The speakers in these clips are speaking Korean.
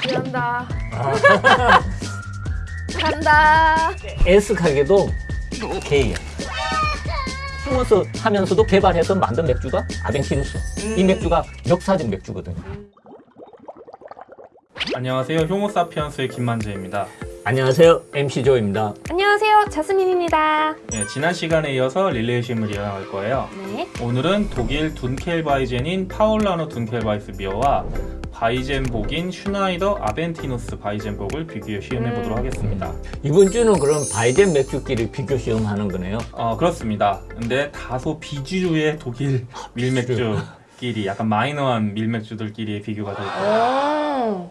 취한다. 간다. 애석하게도 K야. 숨어서 하면서도 개발해서 만든 맥주가 아벤티누스. 이 맥주가 역사적 맥주거든요. 안녕하세요. 효모사피엔스의 김만재입니다. 안녕하세요. MC 조입니다. 안녕하세요. 자스민입니다. 예, 지난 시간에 이어서 릴레이 시음을 이어갈 거예요. 네. 오늘은 독일 둔켈바이젠인 파울라너 둔켈바이스 비어와 바이젠복인 슈나이더 아벤티누스 바이젠복을 비교해 시음해 음. 보도록 하겠습니다. 이번 주는 그럼 바이젠 맥주끼리 비교 시음하는 거네요. 어, 그렇습니다. 근데 다소 비주류의 독일 밀맥주끼리 약간 마이너한 밀맥주들끼리의 비교가 될 거예요. 오.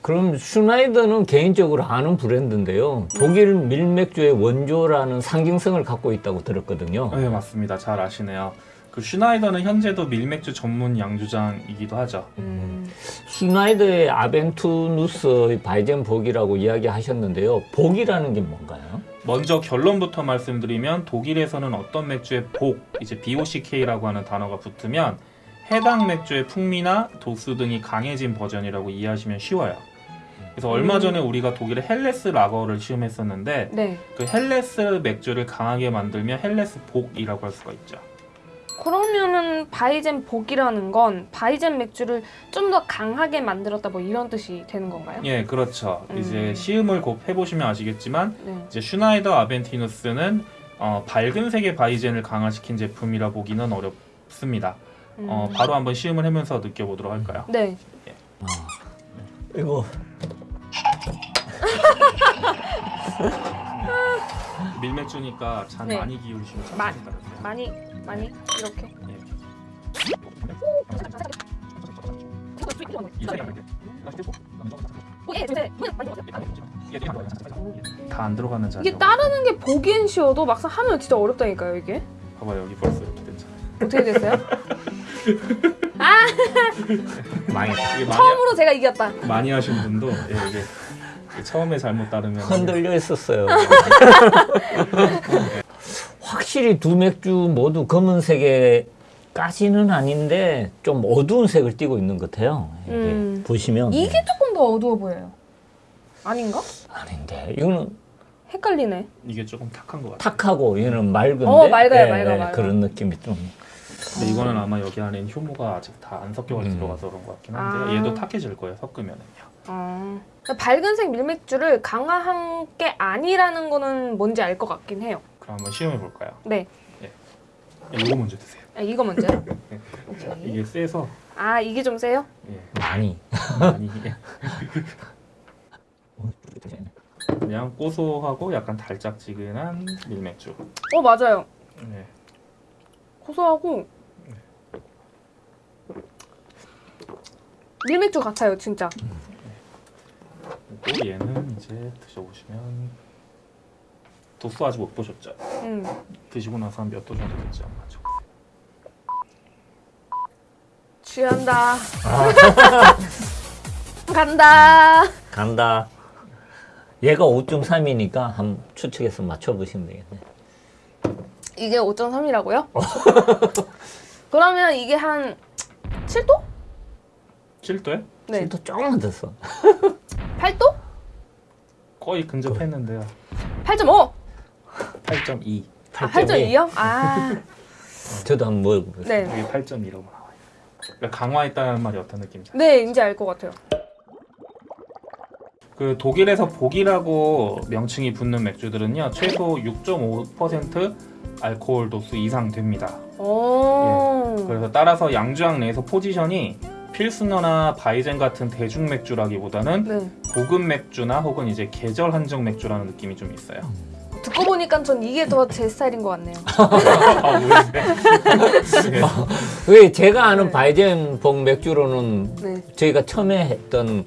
그럼 슈나이더는 개인적으로 아는 브랜드인데요. 독일 밀맥주의 원조라는 상징성을 갖고 있다고 들었거든요. 네, 맞습니다. 잘 아시네요. 그 슈나이더는 현재도 밀맥주 전문 양조장이기도 하죠. 음. 슈나이더의 아벤티누스의 바이젠 복이라고 이야기하셨는데요. 복이라는 게 뭔가요? 먼저 결론부터 말씀드리면 독일에서는 어떤 맥주에 복, 이제 BOCK라고 하는 단어가 붙으면 해당 맥주의 풍미나 도수 등이 강해진 버전이라고 이해하시면 쉬워요. 그래서 얼마 전에 우리가 독일의 헬레스 라거를 시음했었는데 네. 그 헬레스 맥주를 강하게 만들면 헬레스 복이라고 할 수가 있죠. 그러면은 바이젠 복이라는 건 바이젠 맥주를 좀 더 강하게 만들었다 뭐 이런 뜻이 되는 건가요? 예, 그렇죠. 음. 이제 시음을 곧 해보시면 아시겠지만 네. 이제 슈나이더 아벤티누스는 어, 밝은 색의 바이젠을 강화시킨 제품이라 보기는 어렵습니다. 음. 어, 바로 한번 시음을 하면서 느껴보도록 할까요? 네. 이거 밀맥주니까 잔 네. 많이 기울이시면 따르세요. 많이 많이 이렇게. 예. 다안 들어가는 잔. 이게 따르는 게 보기엔 쉬워도 막상 하면 진짜 어렵다니까요 이게. 봐봐 여기 벌써 이렇게 됐잖아. 어떻게 됐어요? 망했다. 이게 많이 처음으로 제가 이겼다. 많이 하신 분도 예, 이게 처음에 잘못 따르면 흔들려 있었어요. 확실히 두 맥주 모두 검은색에까지는 아닌데 좀 어두운 색을 띠고 있는 것 같아요. 이게 음. 보시면 이게 조금 더 어두워 보여요. 아닌가? 아닌데 이거는 헷갈리네. 이게 조금 탁한 것 같아요. 탁하고 얘는 맑은데 어, 맑아요, 예, 맑아, 예, 맑아. 그런 느낌이 좀 근데 이거는 아마 여기 안에 효모가 아직 다 안 섞여 음. 들어가서 그런 것 같긴 한데 아. 얘도 탁해질 거예요 섞으면은요. 어. 밝은색 밀맥주를 강화한 게 아니라는 거는 뭔지 알 것 같긴 해요. 그럼 한번 시험해 볼까요? 네. 이거 먼저 드세요. 아, 이거 먼저요? 오케이. 이게 세서 아 이게 좀 세요? 예, 많이 많이 그냥 고소하고 약간 달짝지근한 밀맥주. 어 맞아요. 네. 고소하고 밀맥주 같아요 진짜. 그리고 얘는 이제 드셔보시면 도수 아직 못 보셨죠? 음. 드시고 나서 한 몇 도 정도 됐지 않나 죠 취한다. 간다. 간다. 얘가 5.3이니까 한번 추측해서 맞춰보시면 되겠네. 이게 5.3이라고요? 그러면 이게 한 7도? 7도에? 네. 또 조금만 됐어. 8도? 거의 근접했는데요. 8.5. 8.2. 아, 8.2 요? 아. 저도 한번 먹어보세요. 네. 여기 8.2라고 나와요. 그러니까 강화했다는 말이 어떤 느낌이죠? 네, 이제 알 것 같아요. 그 독일에서 복이라고 명칭이 붙는 맥주들은요 최소 6.5% 알코올 도수 이상 됩니다. 오. 그래서 따라서 양조장 내에서 포지션이 필스너나 바이젠 같은 대중 맥주라기보다는 네. 고급 맥주나 혹은 이제 계절 한정 맥주라는 느낌이 좀 있어요. 듣고 보니까 전 이게 더 제 스타일인 것 같네요. 아, 왜? 왜 제가 아는 네. 바이젠 복 맥주로는 네. 저희가 처음에 했던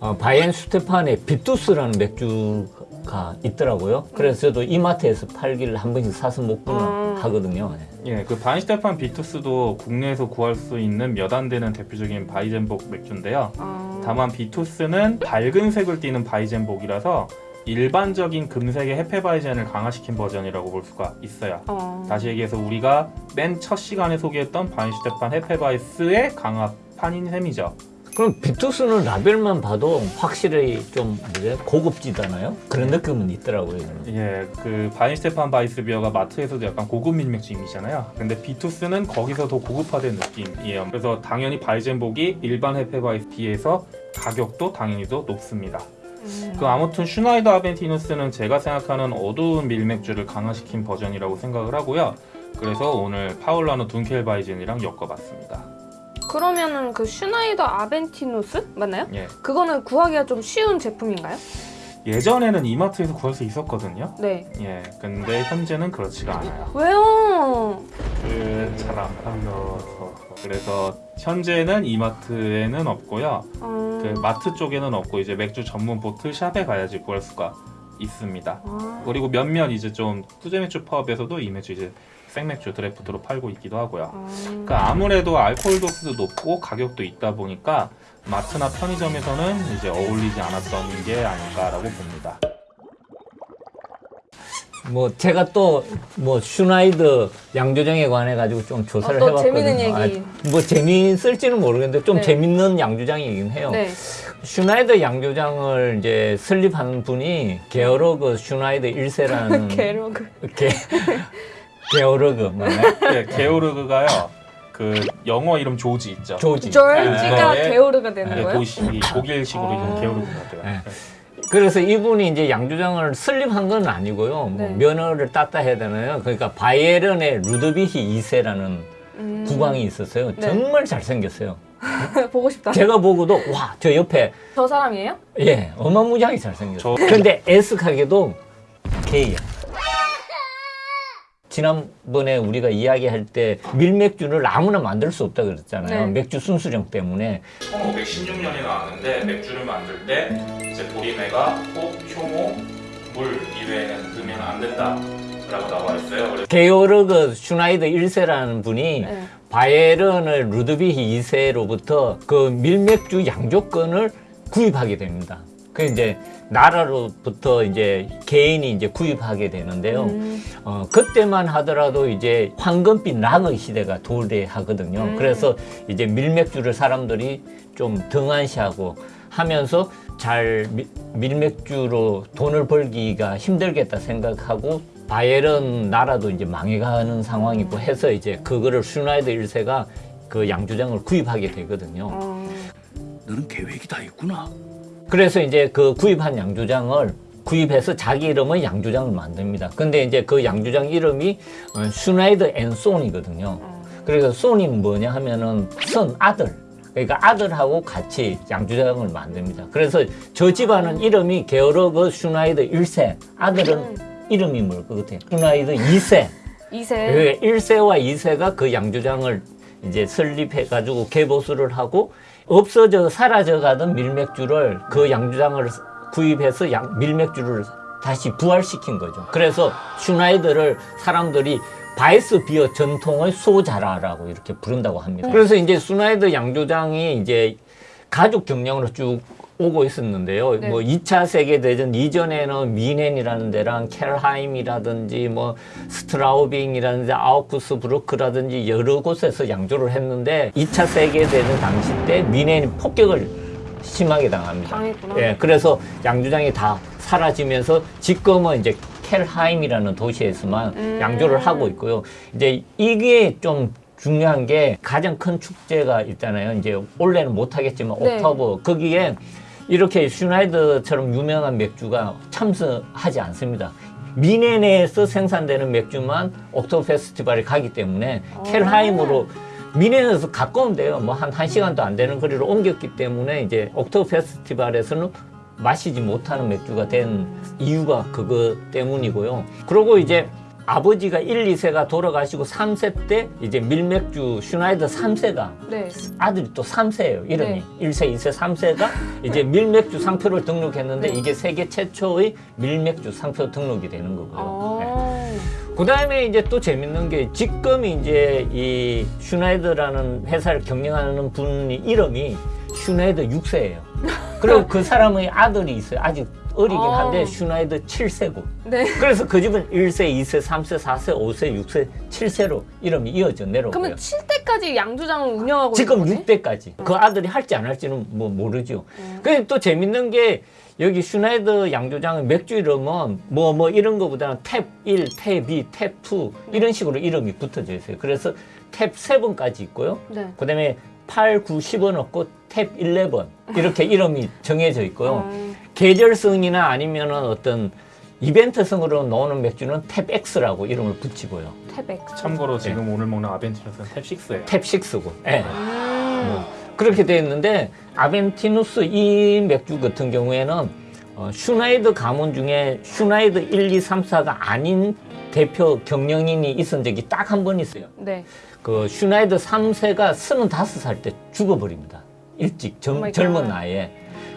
어, 바이엔슈테판의 비투스라는 맥주가 있더라고요. 그래서 저도 이마트에서 팔길래 한 번씩 사서 먹고는 음. 하거든요. 예, 그 바이엔슈테판 비투스도 국내에서 구할 수 있는 몇 안 되는 대표적인 바이젠복 맥주인데요. 아. 다만 비투스는 밝은 색을 띠는 바이젠복이라서 일반적인 금색의 헤페바이젠을 강화시킨 버전이라고 볼 수가 있어요. 어. 다시 얘기해서 우리가 맨 첫 시간에 소개했던 바이엔슈테판 헤페바이스의 강화판인 셈이죠. 그럼 비투스는 라벨만 봐도 확실히 좀 뭐지 고급지잖아요. 그런 느낌은 있더라고요. 예, 그 바이엔슈테판 바이스비어가 마트에서도 약간 고급 밀맥주 이미지잖아요. 근데 비투스는 거기서 더 고급화된 느낌이에요. 그래서 당연히 바이젠복이 일반 헤페바이스 비해서 가격도 당연히 더 높습니다. 음. 그 아무튼 슈나이더 아벤티누스는 제가 생각하는 어두운 밀맥주를 강화시킨 버전이라고 생각을 하고요. 그래서 오늘 파울라너 둔켈바이젠이랑 엮어봤습니다. 그러면은 그 슈나이더 아벤티누스 맞나요? 예, 그거는 구하기가 좀 쉬운 제품인가요? 예전에는 이마트에서 구할 수 있었거든요. 네. 예, 근데 현재는 그렇지가 않아요. 왜요? 그잘 안 팔려서 그래서 현재는 이마트에는 없고요. 어... 그 마트 쪽에는 없고 이제 맥주 전문 보틀 샵에 가야지 구할 수가 있습니다. 아, 그리고 몇몇 이제 좀 수제 맥주 파업에서도 이 맥주 이제 생맥주 드래프트로 팔고 있기도 하고요. 아. 그러니까 아무래도 알코올 도수도 높고 가격도 있다 보니까 마트나 편의점에서는 이제 어울리지 않았던 게 아닐까라고 봅니다. 뭐 제가 또 뭐 슈나이더 양조장에 관해 가지고 좀 조사를 어, 또 해봤거든요. 재밌는 얘기. 아, 뭐 재미있을지는 모르겠는데 좀 네. 재밌는 양조장 이긴 해요. 네. 슈나이더 양조장을 이제 설립한 분이 게어로그 슈나이더 1세라는 게로그. 게, 게어로그 맞나요? 네, 게오르그가요. 그 영어 이름 조지 있죠. 조지. 졸지가 네. 게오르가 되는 네, 거예요? 도시 독일식으로 아. 이제 게오르그가 돼요. 네. 그래서 이분이 이제 양조장을 설립한 건 아니고요. 뭐 네. 면허를 땄다 해야 되나요? 그러니까 바이에른의 루드비히 2세라는 음. 국왕이 있었어요. 네. 정말 잘생겼어요. 보고 싶다. 제가 보고도 와, 저 옆에 저 사람이에요? 예, 어마무지하게 잘생겼어요. 저- 근데 애석하게도 게이야. 지난번에 우리가 이야기할 때 밀맥주를 아무나 만들 수 없다 그랬잖아요. 네. 맥주 순수령 때문에. 1516년에 나왔는데 맥주를 만들 때 이제 보리매가 혹, 효모, 물 이외에는 넣으면 안 된다 라고 나와 있어요. 게오르그 슈나이더 1세라는 분이 네. 바이에른의 루드비히 2세로부터 그 밀맥주 양조권을 구입하게 됩니다. 그 이제 나라로부터 이제 개인이 이제 구입하게 되는데요. 음. 어, 그때만 하더라도 이제 황금빛 락의 시대가 도래하거든요. 음. 그래서 이제 밀맥주를 사람들이 좀 등한시하고 하면서 잘 미- 밀맥주로 돈을 벌기가 힘들겠다 생각하고 바이에른 나라도 이제 망해가는 상황이고 해서 이제 그거를 슈나이더 1세가 그 양주장을 구입하게 되거든요. 어. 너는 계획이 다 있구나. 그래서 이제 그 구입한 양조장을 구입해서 자기 이름의 양조장을 만듭니다. 근데 이제 그 양조장 이름이 어, 슈나이더 앤 손이거든요. 어. 그래서 손이 뭐냐 하면은 son 아들. 그러니까 아들하고 같이 양조장을 만듭니다. 그래서 저 집안은 이름이 게오르그 슈나이더 1세. 아들은 음. 이름이 뭘 것 같아요? 슈나이더 2세. 2세. 그 1세와 2세가 그 양조장을 이제 설립해가지고 개보수를 하고 없어져 사라져 가던 밀맥주를 그 양조장을 구입해서 양, 밀맥주를 다시 부활시킨 거죠. 그래서 슈나이더를 사람들이 바이스 비어 전통의 수호자라고 이렇게 부른다고 합니다. 그래서 이제 슈나이더 양조장이 이제 가족 경영으로 쭉 오고 있었는데요. 네. 뭐 2차 세계대전 이전에는 뮌헨이라는 데랑 켈하임이라든지 뭐 슈트라우빙이라든지 아우크스부르크라든지 여러 곳에서 양조를 했는데 2차 세계대전 당시 때 뮌헨이 폭격을 심하게 당합니다. 당했구나. 예, 그래서 양조장이 다 사라지면서 지금은 이제 켈하임이라는 도시에서만 음. 양조를 하고 있고요. 이제 이게 좀 중요한 게 가장 큰 축제가 있잖아요. 이제 올해는 못 하겠지만 네. 옥토버 거기에 이렇게 슈나이더처럼 유명한 맥주가 참석하지 않습니다. 미네네에서 생산되는 맥주만 옥토버 페스티벌에 가기 때문에 아. 켈하임으로 미네에서 가까운데요. 뭐한 한시간도 안 되는 거리를 옮겼기 때문에 이제 옥토버 페스티벌에서는 마시지 못하는 맥주가 된 이유가 그거 때문이고요. 그리고 이제 아버지가 1, 2세가 돌아가시고 3세 때 이제 밀맥주 슈나이더 3세가 네. 아들이 또 3세예요. 이름이. 네. 1세, 2세, 3세가 이제 밀맥주 상표를 등록했는데 네. 이게 세계 최초의 밀맥주 상표 등록이 되는 거고요. 네. 아. 그 다음에 이제 또 재밌는 게 지금 이제 이 슈나이더라는 회사를 경영하는 분이 이름이 슈나이더 6세예요. 그리고 그 사람의 아들이 있어요. 아직 어리긴 아. 한데 슈나이더 7세고 네. 그래서 그 집은 1세, 2세, 3세, 4세, 5세, 6세, 7세로 이름이 이어져 내려오고요. 그러면 7대까지 양조장을 운영하고 지금 있는 거네? 6대까지 그 아들이 할지 안 할지는 뭐 모르죠. 음. 근데 또 재밌는 게 여기 슈나이더 양조장의 맥주 이름은 뭐뭐 이런 거보다는 탭 1, 탭 2, 탭2 이런 식으로 이름이 붙어져 있어요. 그래서 탭 7까지 있고요. 네. 그 다음에 8, 9, 10은 없고 탭 11 이렇게 이름이 정해져 있고요. 음, 계절성이나 아니면은 어떤 이벤트성으로 나오는 맥주는 탭 X라고 이름을 붙이고요. 탭 X. 참고로 지금 오늘 먹는 아벤티누스는 탭 6예요. 탭 6고. 예. 음. 뭐 그렇게 되어 있는데 아벤티누스 이 맥주 같은 경우에는 어, 슈나이더 가문 중에 슈나이더 1, 2, 3, 4가 아닌 대표 경영인이 있은 적이 딱 한 번 있어요. 네. 그 슈나이더 3세가 25살 때 죽어버립니다. 일찍 오 젊, 젊은 갓. 나이에.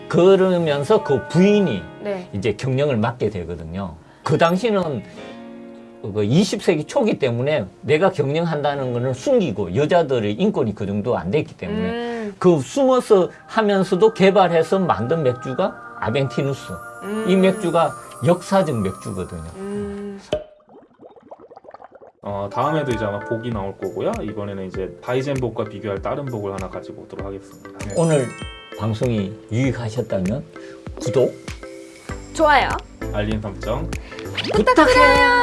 그러면서 그 부인이 네. 이제 경영을 맡게 되거든요. 그 당시는 그 20세기 초기 때문에 내가 경영한다는 거는 숨기고 여자들의 인권이 그 정도 안 됐기 때문에 음. 그 숨어서 하면서도 개발해서 만든 맥주가 아벤티누스. 음. 이 맥주가 역사적 맥주거든요. 음. 어, 다음에도 이제 아마 복이 나올 거고요. 이번에는 이제 바이젠복과 비교할 다른 복을 하나 가지고 오도록 하겠습니다. 네. 오늘 방송이 유익하셨다면 구독 좋아요. 알림 설정 부탁해요.